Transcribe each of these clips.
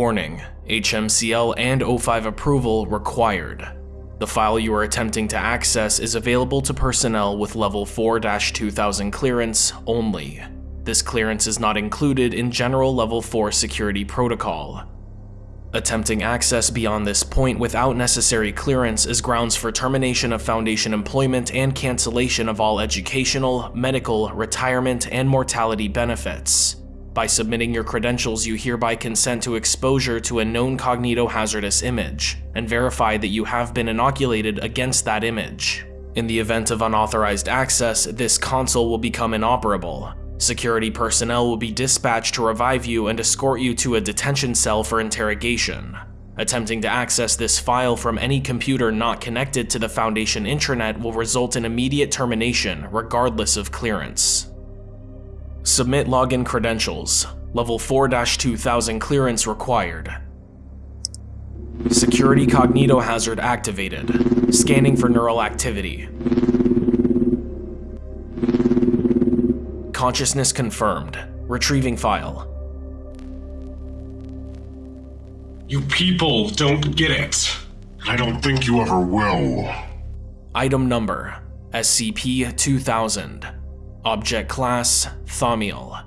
Warning, HMCL and O5 approval required. The file you are attempting to access is available to personnel with level 4-2000 clearance only. This clearance is not included in general level 4 security protocol. Attempting access beyond this point without necessary clearance is grounds for termination of Foundation employment and cancellation of all educational, medical, retirement, and mortality benefits. By submitting your credentials, you hereby consent to exposure to a known cognitohazardous image, and verify that you have been inoculated against that image. In the event of unauthorized access, this console will become inoperable, Security personnel will be dispatched to revive you and escort you to a detention cell for interrogation. Attempting to access this file from any computer not connected to the Foundation intranet will result in immediate termination, regardless of clearance. Submit login credentials. Level 4-2000 clearance required. Security cognitohazard activated. Scanning for neural activity. Consciousness confirmed. Retrieving file. You people don't get it. I don't think you ever will. Item number SCP-2000 Object Class Thaumiel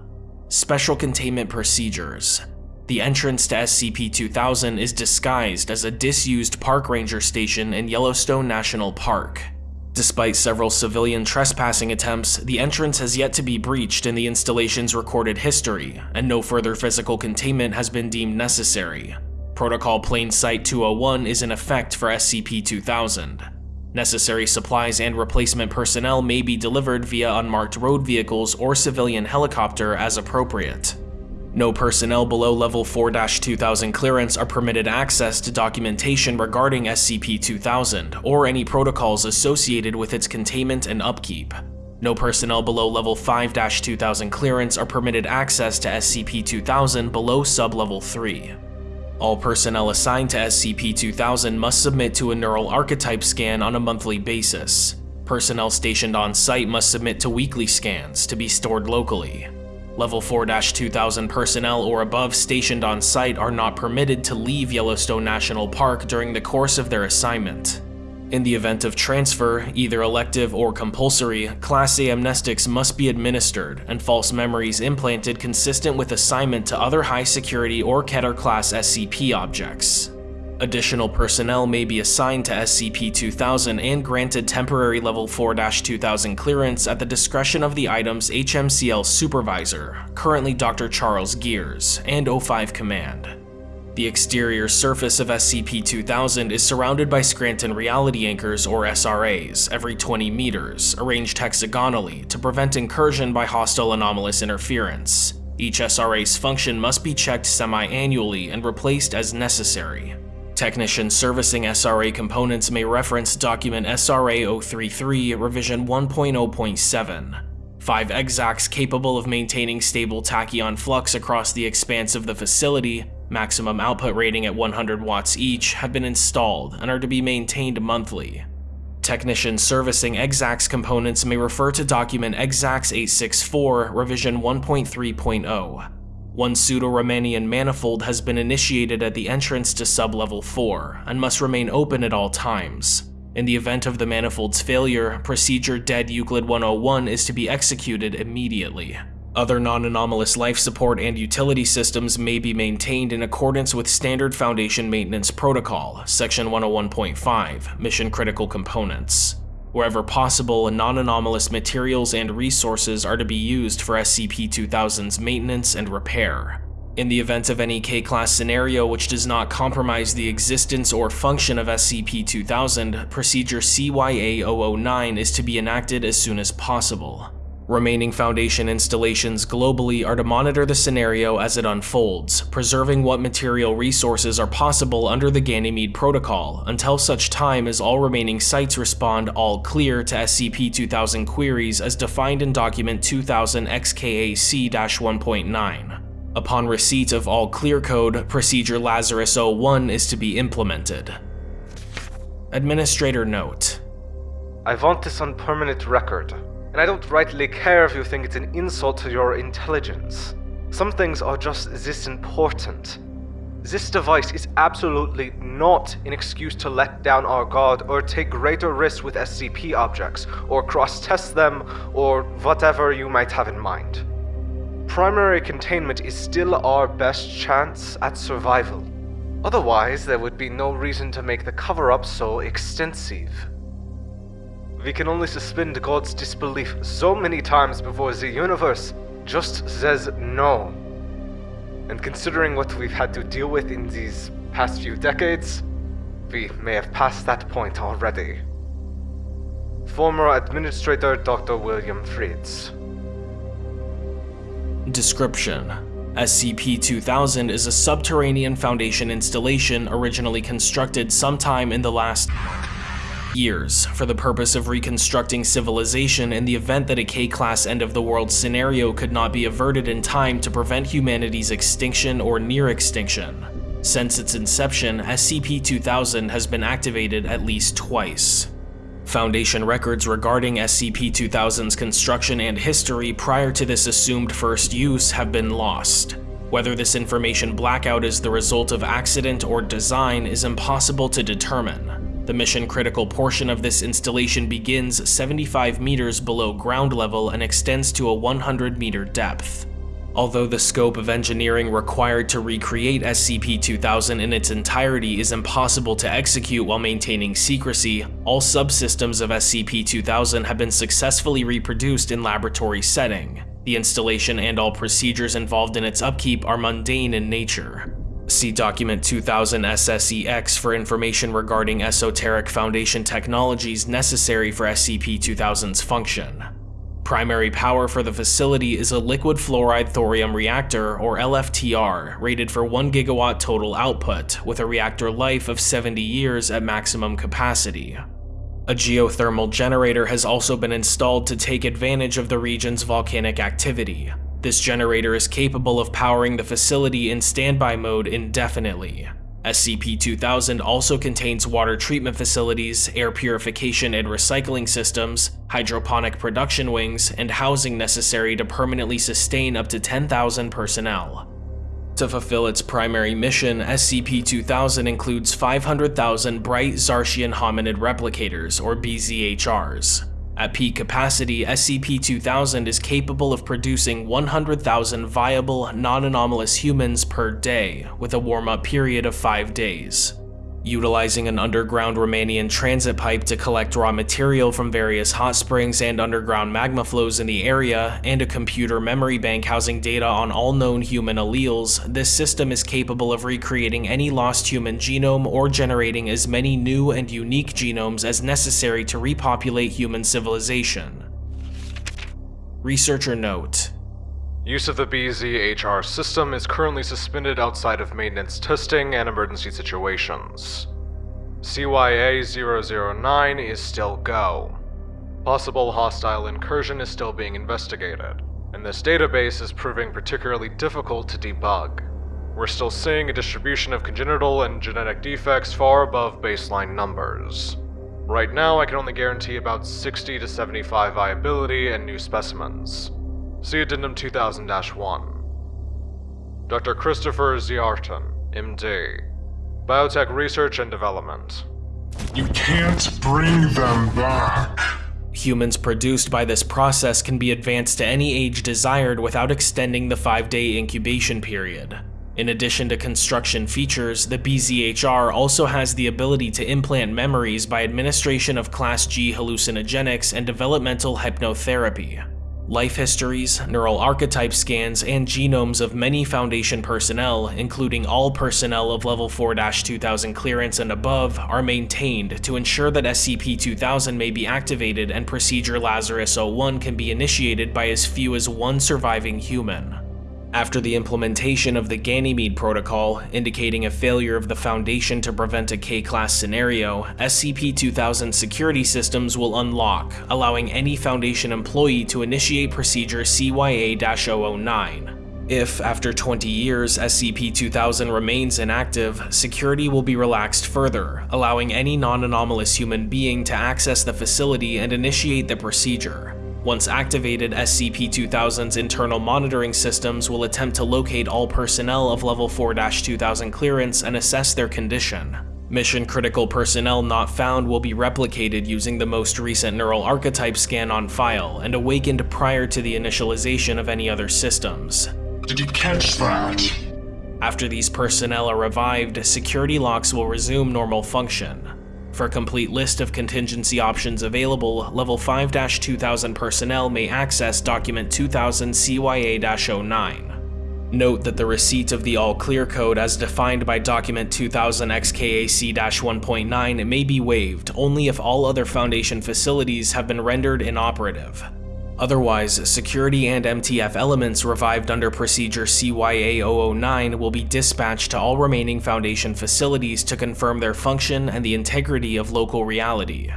Special Containment Procedures The entrance to SCP-2000 is disguised as a disused park ranger station in Yellowstone National Park. Despite several civilian trespassing attempts, the entrance has yet to be breached in the installation's recorded history, and no further physical containment has been deemed necessary. Protocol Plain Sight 201 is in effect for SCP-2000. Necessary supplies and replacement personnel may be delivered via unmarked road vehicles or civilian helicopter as appropriate. No personnel below level 4-2000 clearance are permitted access to documentation regarding SCP-2000 or any protocols associated with its containment and upkeep. No personnel below level 5-2000 clearance are permitted access to SCP-2000 below sub-level 3. All personnel assigned to SCP-2000 must submit to a neural archetype scan on a monthly basis. Personnel stationed on site must submit to weekly scans to be stored locally. Level 4-2000 personnel or above stationed on site are not permitted to leave Yellowstone National Park during the course of their assignment. In the event of transfer, either elective or compulsory, Class A amnestics must be administered and false memories implanted consistent with assignment to other high security or Keter class SCP objects. Additional personnel may be assigned to SCP-2000 and granted temporary Level 4-2000 clearance at the discretion of the item's HMCL supervisor, currently Dr. Charles Gears, and O5 Command. The exterior surface of SCP-2000 is surrounded by Scranton Reality Anchors or SRAs every 20 meters, arranged hexagonally to prevent incursion by hostile anomalous interference. Each SRA's function must be checked semi-annually and replaced as necessary. Technicians servicing SRA components may reference document SRA 033 revision 1.0.7. Five EXACS capable of maintaining stable tachyon flux across the expanse of the facility, maximum output rating at 100 watts each, have been installed and are to be maintained monthly. Technicians servicing EXACS components may refer to document EXACS 864 revision 1.3.0. One oh. pseudo-Riemannian manifold has been initiated at the entrance to sub-level 4, and must remain open at all times. In the event of the manifold's failure, procedure Dead Euclid 101 is to be executed immediately. Other non-anomalous life support and utility systems may be maintained in accordance with Standard Foundation Maintenance Protocol, Section 101.5, Mission Critical Components. Wherever possible, non-anomalous materials and resources are to be used for SCP-2000's maintenance and repair. In the event of any K-Class scenario which does not compromise the existence or function of SCP-2000, Procedure CYA-009 is to be enacted as soon as possible. Remaining Foundation installations globally are to monitor the scenario as it unfolds, preserving what material resources are possible under the Ganymede Protocol until such time as all remaining sites respond all clear to SCP-2000 queries as defined in Document 2000 XKAC-1.9. Upon receipt of all clear code, Procedure Lazarus 01 is to be implemented. Administrator Note I want this on permanent record and I don't rightly care if you think it's an insult to your intelligence. Some things are just this important. This device is absolutely not an excuse to let down our guard or take greater risks with SCP objects, or cross test them, or whatever you might have in mind. Primary containment is still our best chance at survival. Otherwise, there would be no reason to make the cover up so extensive. We can only suspend God's disbelief so many times before the universe just says no. And considering what we've had to deal with in these past few decades, we may have passed that point already. Former Administrator Dr. William Fritz. Description SCP-2000 is a subterranean Foundation installation originally constructed sometime in the last years for the purpose of reconstructing civilization in the event that a K-class end-of-the-world scenario could not be averted in time to prevent humanity's extinction or near extinction. Since its inception, SCP-2000 has been activated at least twice. Foundation records regarding SCP-2000's construction and history prior to this assumed first use have been lost. Whether this information blackout is the result of accident or design is impossible to determine. The mission-critical portion of this installation begins 75 meters below ground level and extends to a 100-meter depth. Although the scope of engineering required to recreate SCP-2000 in its entirety is impossible to execute while maintaining secrecy, all subsystems of SCP-2000 have been successfully reproduced in laboratory setting. The installation and all procedures involved in its upkeep are mundane in nature. See Document 2000 SSEX for information regarding esoteric Foundation technologies necessary for SCP-2000's function. Primary power for the facility is a liquid fluoride thorium reactor, or LFTR, rated for 1 gigawatt total output, with a reactor life of 70 years at maximum capacity. A geothermal generator has also been installed to take advantage of the region's volcanic activity. This generator is capable of powering the facility in standby mode indefinitely. SCP-2000 also contains water treatment facilities, air purification and recycling systems, hydroponic production wings, and housing necessary to permanently sustain up to 10,000 personnel. To fulfill its primary mission, SCP-2000 includes 500,000 Bright Zarshian Hominid Replicators, or BZHRs. At peak capacity, SCP-2000 is capable of producing 100,000 viable, non-anomalous humans per day, with a warm-up period of 5 days. Utilizing an underground Romanian transit pipe to collect raw material from various hot springs and underground magma flows in the area, and a computer memory bank housing data on all known human alleles, this system is capable of recreating any lost human genome or generating as many new and unique genomes as necessary to repopulate human civilization. Researcher note, Use of the BZHR system is currently suspended outside of maintenance testing and emergency situations. CYA-009 is still go. Possible hostile incursion is still being investigated, and this database is proving particularly difficult to debug. We're still seeing a distribution of congenital and genetic defects far above baseline numbers. Right now, I can only guarantee about 60 to 75 viability and new specimens. See Addendum 2000-1. Dr. Christopher Ziarton, MD. Biotech Research and Development. You can't bring them back. Humans produced by this process can be advanced to any age desired without extending the 5-day incubation period. In addition to construction features, the BZHR also has the ability to implant memories by administration of Class G hallucinogenics and developmental hypnotherapy. Life histories, neural archetype scans, and genomes of many Foundation personnel, including all personnel of Level 4-2000 clearance and above, are maintained to ensure that SCP-2000 may be activated and Procedure Lazarus-01 can be initiated by as few as one surviving human. After the implementation of the Ganymede Protocol, indicating a failure of the Foundation to prevent a K-class scenario, SCP-2000 security systems will unlock, allowing any Foundation employee to initiate procedure CYA-009. If, after 20 years, SCP-2000 remains inactive, security will be relaxed further, allowing any non-anomalous human being to access the facility and initiate the procedure. Once activated, SCP-2000's internal monitoring systems will attempt to locate all personnel of Level 4-2000 clearance and assess their condition. Mission-critical personnel not found will be replicated using the most recent neural archetype scan on file and awakened prior to the initialization of any other systems. Did you catch that? After these personnel are revived, security locks will resume normal function. For a complete list of contingency options available, Level 5-2000 personnel may access Document 2000 CYA-09. Note that the receipt of the all clear code as defined by Document 2000 XKAC-1.9 may be waived only if all other Foundation facilities have been rendered inoperative. Otherwise, security and MTF elements revived under procedure CYA-009 will be dispatched to all remaining Foundation facilities to confirm their function and the integrity of local reality.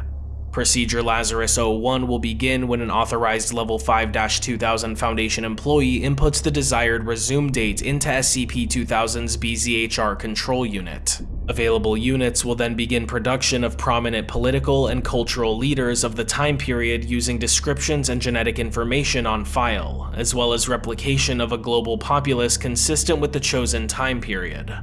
Procedure Lazarus 01 will begin when an authorized Level 5-2000 Foundation employee inputs the desired resume date into SCP-2000's BZHR control unit. Available units will then begin production of prominent political and cultural leaders of the time period using descriptions and genetic information on file, as well as replication of a global populace consistent with the chosen time period.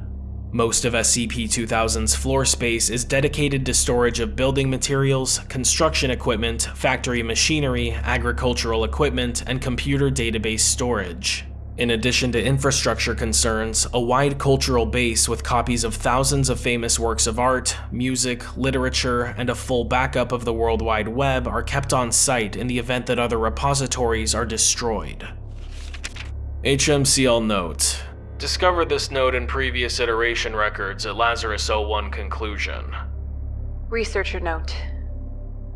Most of SCP-2000's floor space is dedicated to storage of building materials, construction equipment, factory machinery, agricultural equipment, and computer database storage. In addition to infrastructure concerns, a wide cultural base with copies of thousands of famous works of art, music, literature, and a full backup of the World Wide Web are kept on site in the event that other repositories are destroyed. HMCL Note Discovered this note in previous iteration records at Lazarus 01 conclusion. Researcher note.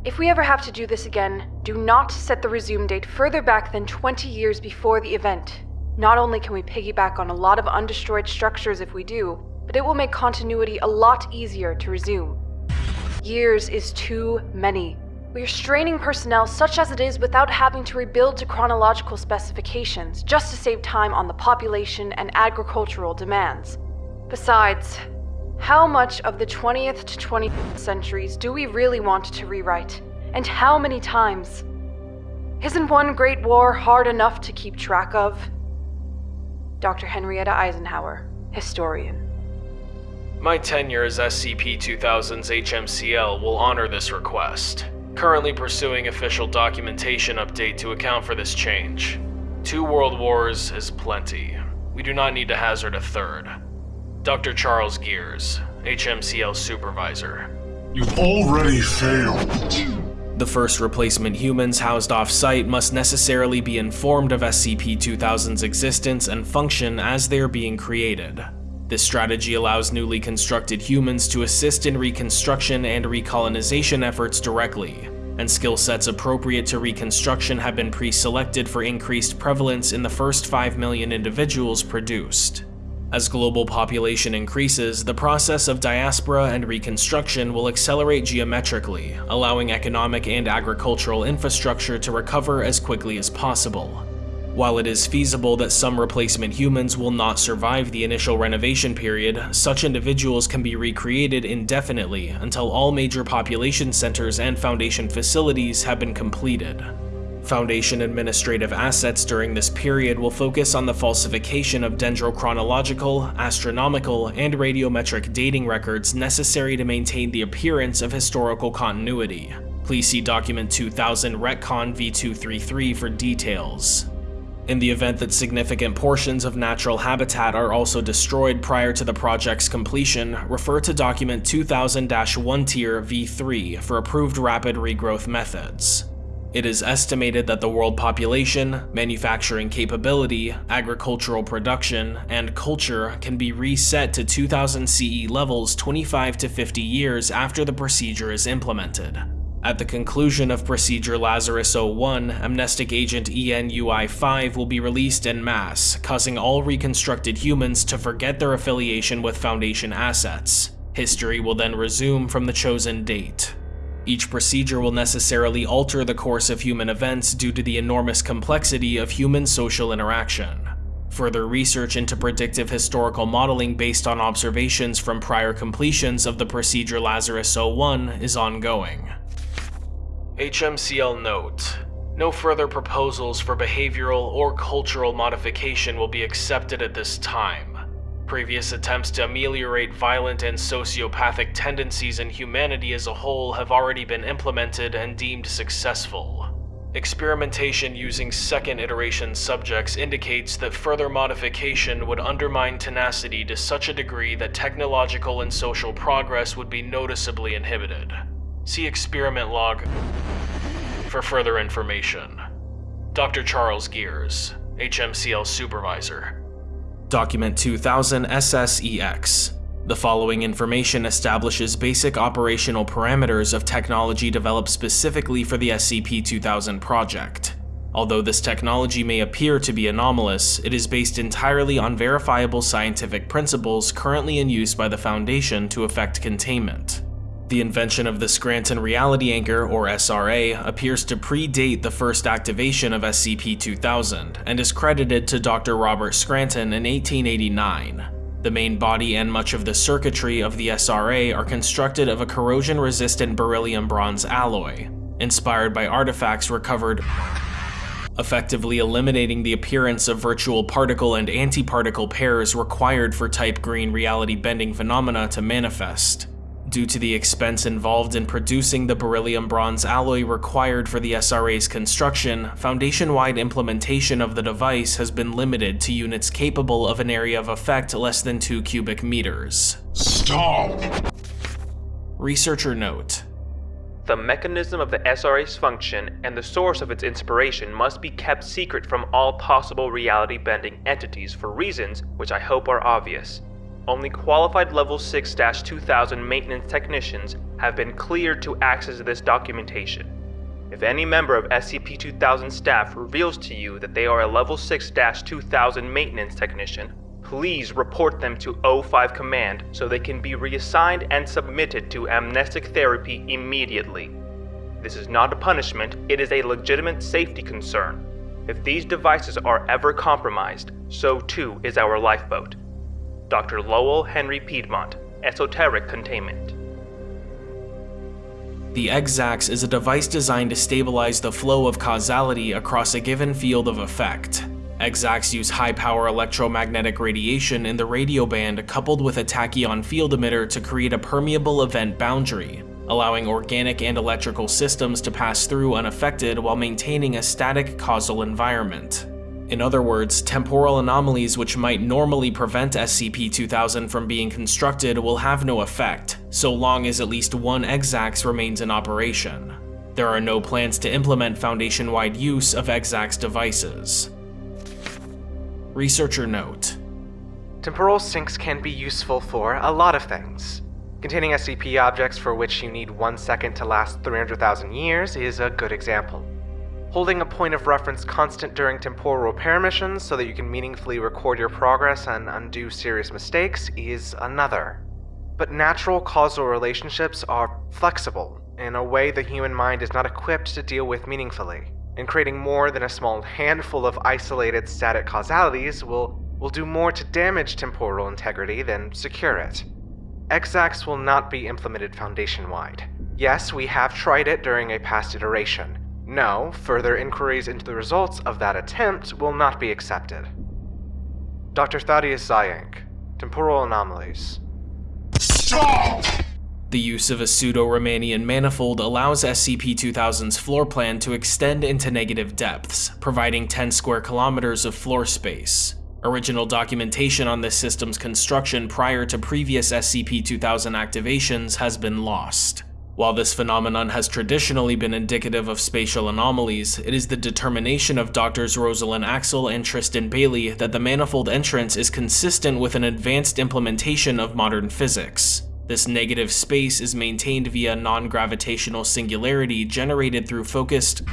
If we ever have to do this again, do not set the resume date further back than 20 years before the event. Not only can we piggyback on a lot of undestroyed structures if we do, but it will make continuity a lot easier to resume. Years is too many. We are straining personnel such as it is without having to rebuild to chronological specifications just to save time on the population and agricultural demands. Besides, how much of the 20th to 20th centuries do we really want to rewrite? And how many times? Isn't one great war hard enough to keep track of? Dr. Henrietta Eisenhower, historian. My tenure as SCP-2000's HMCL will honor this request currently pursuing official documentation update to account for this change. Two world wars is plenty. We do not need to hazard a third. Dr. Charles Gears, HMCL Supervisor. You've already failed. The first replacement humans housed off-site must necessarily be informed of SCP-2000's existence and function as they are being created. This strategy allows newly constructed humans to assist in reconstruction and recolonization efforts directly, and skill sets appropriate to reconstruction have been pre-selected for increased prevalence in the first 5 million individuals produced. As global population increases, the process of diaspora and reconstruction will accelerate geometrically, allowing economic and agricultural infrastructure to recover as quickly as possible. While it is feasible that some replacement humans will not survive the initial renovation period, such individuals can be recreated indefinitely until all major population centers and Foundation facilities have been completed. Foundation administrative assets during this period will focus on the falsification of dendrochronological, astronomical, and radiometric dating records necessary to maintain the appearance of historical continuity. Please see Document 2000 Retcon V233 for details. In the event that significant portions of natural habitat are also destroyed prior to the project's completion, refer to document 2000-1 tier V3 for approved rapid regrowth methods. It is estimated that the world population, manufacturing capability, agricultural production, and culture can be reset to 2000 CE levels 25 to 50 years after the procedure is implemented. At the conclusion of Procedure Lazarus 01, Amnestic Agent ENUI-5 will be released en masse, causing all reconstructed humans to forget their affiliation with Foundation assets. History will then resume from the chosen date. Each procedure will necessarily alter the course of human events due to the enormous complexity of human social interaction. Further research into predictive historical modeling based on observations from prior completions of the procedure Lazarus 01 is ongoing. HMCL Note No further proposals for behavioral or cultural modification will be accepted at this time. Previous attempts to ameliorate violent and sociopathic tendencies in humanity as a whole have already been implemented and deemed successful. Experimentation using second iteration subjects indicates that further modification would undermine tenacity to such a degree that technological and social progress would be noticeably inhibited. See experiment log for further information. Dr. Charles Gears, HMCL Supervisor. Document 2000 SSEX. The following information establishes basic operational parameters of technology developed specifically for the SCP-2000 project. Although this technology may appear to be anomalous, it is based entirely on verifiable scientific principles currently in use by the Foundation to effect containment. The invention of the Scranton Reality Anchor, or SRA, appears to predate the first activation of SCP-2000, and is credited to Dr. Robert Scranton in 1889. The main body and much of the circuitry of the SRA are constructed of a corrosion-resistant beryllium bronze alloy, inspired by artifacts recovered effectively eliminating the appearance of virtual particle and antiparticle pairs required for type green reality bending phenomena to manifest. Due to the expense involved in producing the beryllium bronze alloy required for the SRA's construction, Foundation-wide implementation of the device has been limited to units capable of an area of effect less than 2 cubic meters. Stop! Researcher note. The mechanism of the SRA's function and the source of its inspiration must be kept secret from all possible reality-bending entities for reasons which I hope are obvious. Only qualified Level 6-2000 maintenance technicians have been cleared to access this documentation. If any member of SCP-2000 staff reveals to you that they are a Level 6-2000 maintenance technician, please report them to O5 Command so they can be reassigned and submitted to amnestic therapy immediately. This is not a punishment, it is a legitimate safety concern. If these devices are ever compromised, so too is our lifeboat. Dr. Lowell Henry Piedmont, Esoteric Containment. The EXACS is a device designed to stabilize the flow of causality across a given field of effect. EXACs use high-power electromagnetic radiation in the radio band coupled with a tachyon field emitter to create a permeable event boundary, allowing organic and electrical systems to pass through unaffected while maintaining a static causal environment. In other words, temporal anomalies which might normally prevent SCP-2000 from being constructed will have no effect, so long as at least one EXACS remains in operation. There are no plans to implement Foundation-wide use of EXACS devices. Researcher note. Temporal sinks can be useful for a lot of things. Containing SCP objects for which you need one second to last 300,000 years is a good example. Holding a point of reference constant during temporal repair missions so that you can meaningfully record your progress and undo serious mistakes is another. But natural causal relationships are flexible in a way the human mind is not equipped to deal with meaningfully, and creating more than a small handful of isolated static causalities will, will do more to damage temporal integrity than secure it. EXACS will not be implemented foundation-wide. Yes, we have tried it during a past iteration, no, further inquiries into the results of that attempt will not be accepted. Dr. Thaddeus Xyank, Temporal Anomalies. Stop! The use of a pseudo-Riemannian manifold allows SCP-2000's floor plan to extend into negative depths, providing 10 square kilometers of floor space. Original documentation on this system's construction prior to previous SCP-2000 activations has been lost. While this phenomenon has traditionally been indicative of spatial anomalies, it is the determination of Drs. Rosalind Axel and Tristan Bailey that the manifold entrance is consistent with an advanced implementation of modern physics. This negative space is maintained via non-gravitational singularity generated through focused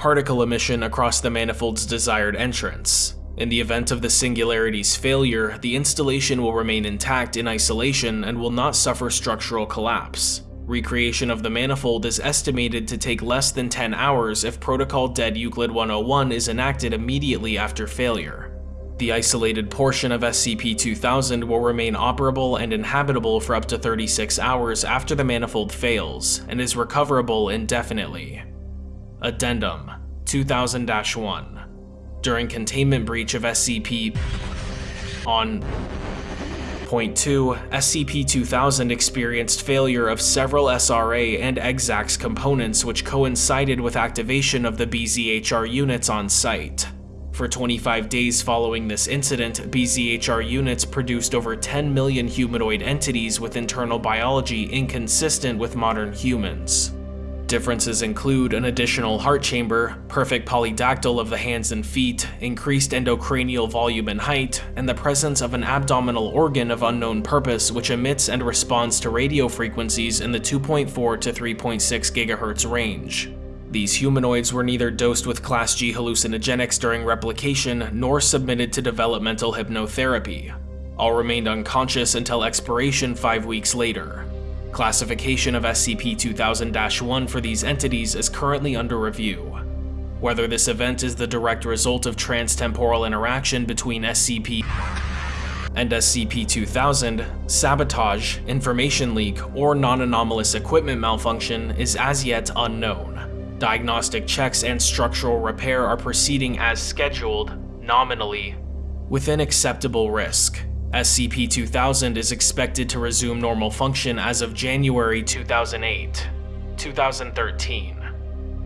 particle emission across the manifold's desired entrance. In the event of the singularity's failure, the installation will remain intact in isolation and will not suffer structural collapse. Recreation of the manifold is estimated to take less than 10 hours if Protocol Dead Euclid 101 is enacted immediately after failure. The isolated portion of SCP-2000 will remain operable and inhabitable for up to 36 hours after the manifold fails, and is recoverable indefinitely. Addendum 2000-1 During containment breach of SCP on Point 2, SCP-2000 experienced failure of several SRA and EXACS components which coincided with activation of the BZHR units on site. For 25 days following this incident, BZHR units produced over 10 million humanoid entities with internal biology inconsistent with modern humans. Differences include an additional heart chamber, perfect polydactyl of the hands and feet, increased endocranial volume and height, and the presence of an abdominal organ of unknown purpose which emits and responds to radio frequencies in the 2.4 to 3.6 GHz range. These humanoids were neither dosed with Class G hallucinogenics during replication nor submitted to developmental hypnotherapy. All remained unconscious until expiration five weeks later. Classification of SCP-2000-1 for these entities is currently under review. Whether this event is the direct result of transtemporal interaction between SCP and SCP-2000, sabotage, information leak, or non-anomalous equipment malfunction is as yet unknown. Diagnostic checks and structural repair are proceeding as scheduled, nominally, within acceptable risk. SCP-2000 is expected to resume normal function as of January 2008, 2013,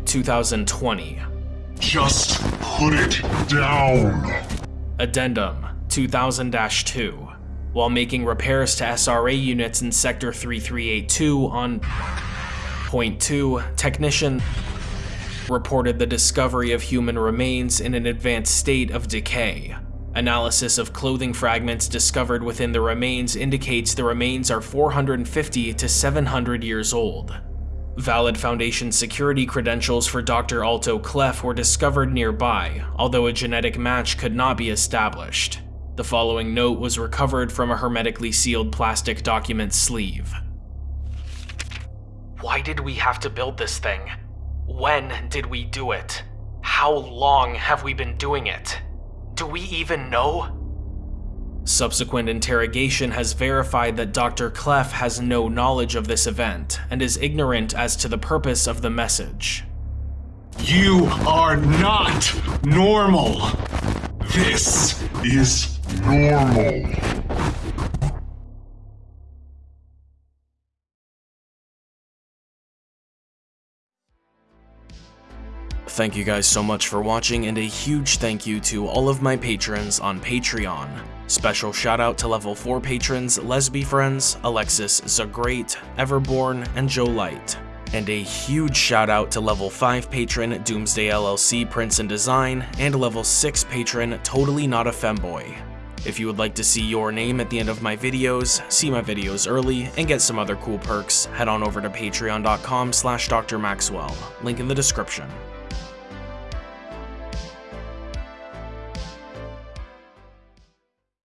2020. Just put it down. Addendum 2000-2 While making repairs to SRA units in Sector 3382 on Point 2, technician reported the discovery of human remains in an advanced state of decay. Analysis of clothing fragments discovered within the remains indicates the remains are 450 to 700 years old. Valid Foundation security credentials for Dr. Alto Clef were discovered nearby, although a genetic match could not be established. The following note was recovered from a hermetically sealed plastic document sleeve. Why did we have to build this thing? When did we do it? How long have we been doing it? Do we even know? Subsequent interrogation has verified that Dr. Clef has no knowledge of this event and is ignorant as to the purpose of the message. You are not normal. This is normal. Thank you guys so much for watching and a huge thank you to all of my patrons on Patreon. Special shout out to level 4 patrons Lesby Friends, Alexis Zagreat, Everborn, and Joe Light. And a huge shout out to level 5 patron Doomsday LLC Prince and Design, and level 6 patron Totally Not a Femboy. If you would like to see your name at the end of my videos, see my videos early, and get some other cool perks, head on over to patreon.com slash drmaxwell, link in the description.